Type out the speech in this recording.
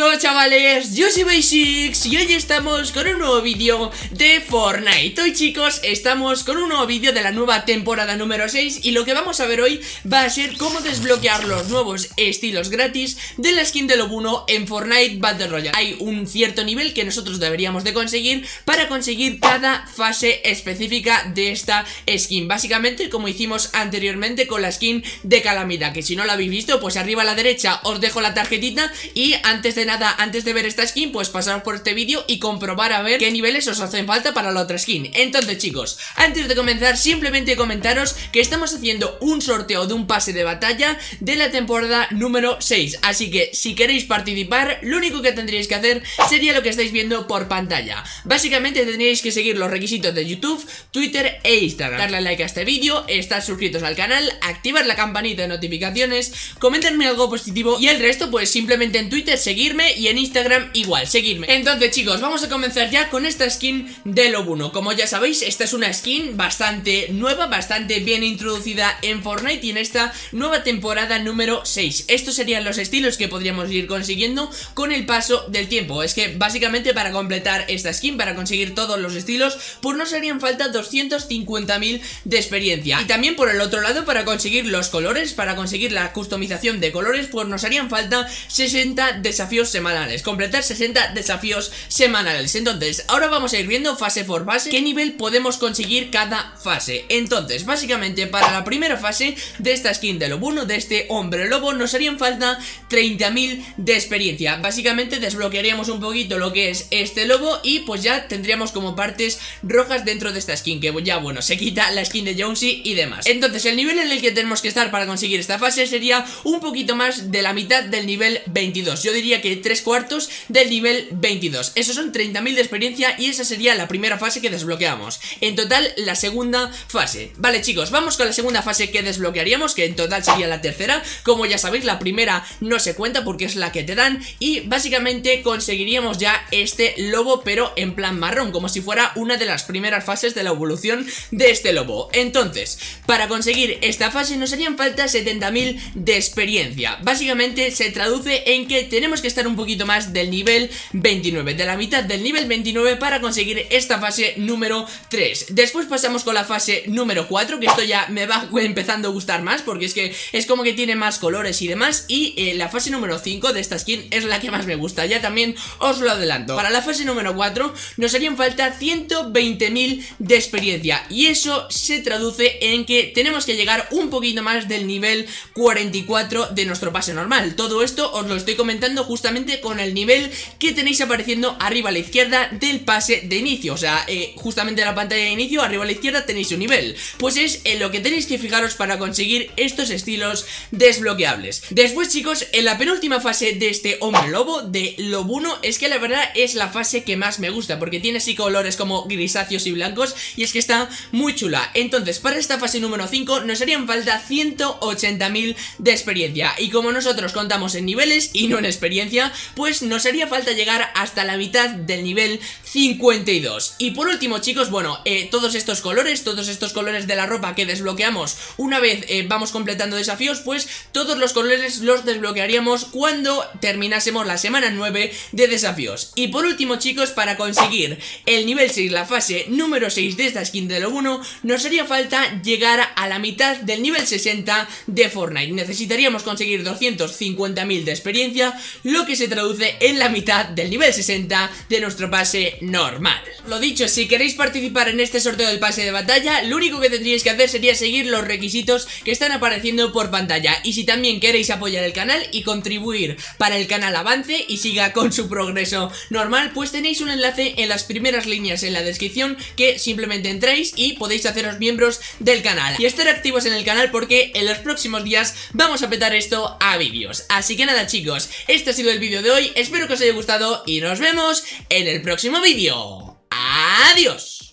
todo chavales, yo soy Basics y hoy estamos con un nuevo vídeo de Fortnite. Hoy chicos estamos con un nuevo vídeo de la nueva temporada número 6 Y lo que vamos a ver hoy va a ser cómo desbloquear los nuevos estilos gratis de la skin de Lobuno en Fortnite Battle Royale. Hay un cierto nivel que nosotros deberíamos de conseguir para conseguir cada fase específica de esta skin. Básicamente como hicimos anteriormente con la skin de Calamidad Que si no la habéis visto pues arriba a la derecha os dejo la tarjetita y antes de nada, antes de ver esta skin, pues pasaros por este vídeo y comprobar a ver qué niveles os hacen falta para la otra skin. Entonces chicos, antes de comenzar simplemente comentaros que estamos haciendo un sorteo de un pase de batalla de la temporada número 6 Así que si queréis participar, lo único que tendríais que hacer sería lo que estáis viendo por pantalla. Básicamente tendríais que seguir los requisitos de YouTube, Twitter e Instagram. Darle like a este vídeo, estar suscritos al canal, activar la campanita de notificaciones, comentarme algo positivo y el resto pues simplemente en Twitter seguirme y en Instagram igual, seguirme Entonces chicos, vamos a comenzar ya con esta skin de Lobuno Como ya sabéis, esta es una skin bastante nueva, bastante bien introducida en Fortnite y en esta nueva temporada número 6 Estos serían los estilos que podríamos ir consiguiendo con el paso del tiempo. Es que básicamente para completar esta skin, para conseguir todos los estilos, pues nos harían falta 250.000 de experiencia. Y también por el otro lado, para conseguir los colores, para conseguir la customización de colores, pues nos harían falta 60 desafíos semanales. Completar 60 desafíos semanales. Entonces, ahora vamos a ir viendo fase por fase Qué nivel podemos conseguir cada fase. Entonces, básicamente para la primera fase de esta skin de lobo de este hombre lobo Nos harían falta 30.000 de experiencia. Básicamente desbloquearíamos un poquito lo que es este lobo Y pues ya tendríamos como partes rojas dentro de esta skin Que ya bueno, se quita la skin de Jonesy y demás. Entonces, el nivel en el que tenemos que estar para conseguir esta fase Sería un poquito más de la mitad del nivel 22 Yo diría que tres cuartos del nivel 22 Esos son 30.000 de experiencia y esa sería la primera fase que desbloqueamos. En total la segunda fase. Vale chicos, vamos con la segunda fase que desbloquearíamos Que en total sería la tercera. Como ya sabéis la primera no se cuenta porque es la que te dan Y básicamente conseguiríamos ya este lobo pero en plan marrón Como si fuera una de las primeras fases de la evolución de este lobo. Entonces, para conseguir esta fase nos harían falta 70.000 de experiencia. Básicamente se traduce en que tenemos que estar un poquito más del nivel 29 De la mitad del nivel 29 para conseguir esta fase número 3 Después pasamos con la fase número 4 Que esto ya me va empezando a gustar más Porque es que es como que tiene más colores y demás Y eh, la fase número 5 de esta skin es la que más me gusta. Ya también os lo adelanto. Para la fase número 4 nos harían falta 120.000 de experiencia Y eso se traduce en que tenemos que llegar un poquito más del nivel 44 de nuestro pase normal. Todo esto os lo estoy comentando justamente con el nivel que tenéis apareciendo arriba a la izquierda del pase de inicio. O sea, eh, justamente en la pantalla de inicio, arriba a la izquierda tenéis un nivel. Pues es en lo que tenéis que fijaros para conseguir estos estilos desbloqueables. Después chicos, en la penúltima fase de este hombre lobo, de Lobuno Es que la verdad es la fase que más me gusta Porque tiene así colores como grisáceos y blancos Y es que está muy chula. Entonces, para esta fase número 5 nos harían falta 180.000 de experiencia. Y como nosotros contamos en niveles y no en experiencia Pues nos haría falta llegar hasta la mitad del nivel 52 Y por último chicos, bueno, eh, todos estos colores, todos estos colores de la ropa que desbloqueamos Una vez eh, vamos completando desafíos, pues todos los colores los desbloquearíamos cuando terminásemos la semana 9 de desafíos. Y por último chicos, para conseguir el nivel 6, la fase número 6 de esta skin de lo 1 Nos haría falta llegar a la mitad del nivel 60 de Fortnite. Necesitaríamos conseguir 250.000 de experiencia Lo que se traduce en la mitad del nivel 60 de nuestro pase normal. Lo dicho, si queréis participar en este sorteo del pase de batalla Lo único que tendríais que hacer sería seguir los requisitos que están apareciendo por pantalla. Y si también queréis apoyar el canal y contribuir para el canal avance y siga con su progreso normal Pues tenéis un enlace en las primeras líneas en la descripción que simplemente entréis y podéis haceros miembros del canal. Y estar activos en el canal porque en los próximos días vamos a petar esto a vídeos. Así que nada chicos, este ha sido el vídeo de hoy, espero que os haya gustado y nos vemos en el próximo vídeo. ¡Adiós!